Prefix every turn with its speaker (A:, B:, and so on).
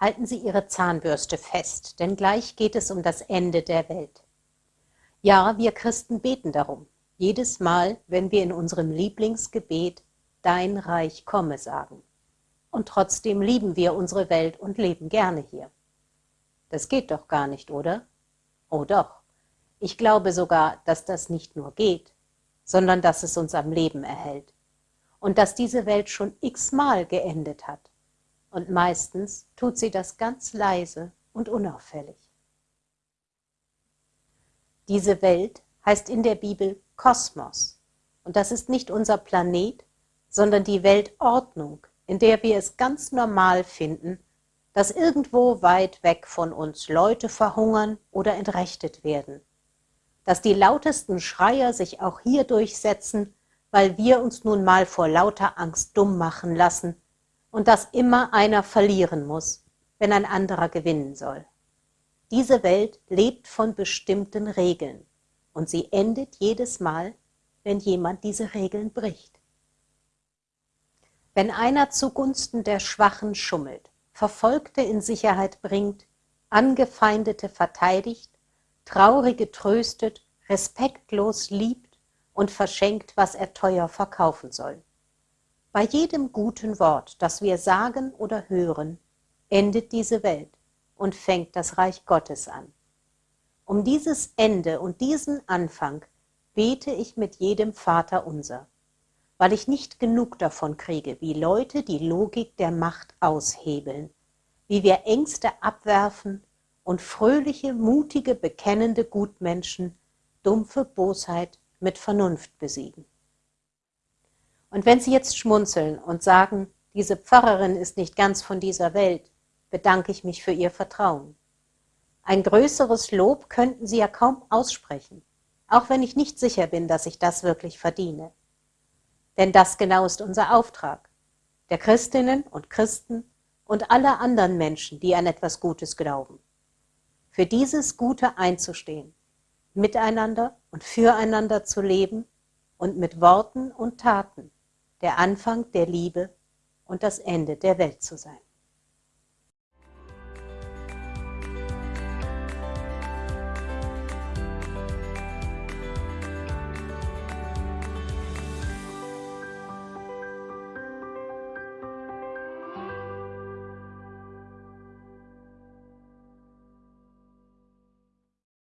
A: Halten Sie Ihre Zahnbürste fest, denn gleich geht es um das Ende der Welt. Ja, wir Christen beten darum, jedes Mal, wenn wir in unserem Lieblingsgebet Dein Reich komme sagen. Und trotzdem lieben wir unsere Welt und leben gerne hier. Das geht doch gar nicht, oder? Oh doch. Ich glaube sogar, dass das nicht nur geht, sondern dass es uns am Leben erhält. Und dass diese Welt schon x-mal geendet hat und meistens tut sie das ganz leise und unauffällig. Diese Welt heißt in der Bibel Kosmos und das ist nicht unser Planet, sondern die Weltordnung, in der wir es ganz normal finden, dass irgendwo weit weg von uns Leute verhungern oder entrechtet werden, dass die lautesten Schreier sich auch hier durchsetzen, weil wir uns nun mal vor lauter Angst dumm machen lassen und dass immer einer verlieren muss, wenn ein anderer gewinnen soll. Diese Welt lebt von bestimmten Regeln und sie endet jedes Mal, wenn jemand diese Regeln bricht. Wenn einer zugunsten der Schwachen schummelt, Verfolgte in Sicherheit bringt, Angefeindete verteidigt, Traurige tröstet, respektlos liebt und verschenkt, was er teuer verkaufen soll. Bei jedem guten Wort, das wir sagen oder hören, endet diese Welt und fängt das Reich Gottes an. Um dieses Ende und diesen Anfang bete ich mit jedem Vater unser, weil ich nicht genug davon kriege, wie Leute die Logik der Macht aushebeln, wie wir Ängste abwerfen und fröhliche, mutige, bekennende Gutmenschen dumpfe Bosheit mit Vernunft besiegen. Und wenn Sie jetzt schmunzeln und sagen, diese Pfarrerin ist nicht ganz von dieser Welt, bedanke ich mich für Ihr Vertrauen. Ein größeres Lob könnten Sie ja kaum aussprechen, auch wenn ich nicht sicher bin, dass ich das wirklich verdiene. Denn das genau ist unser Auftrag, der Christinnen und Christen und aller anderen Menschen, die an etwas Gutes glauben. Für dieses Gute einzustehen, miteinander und füreinander zu leben und mit Worten und Taten der Anfang der Liebe und das Ende der Welt zu sein.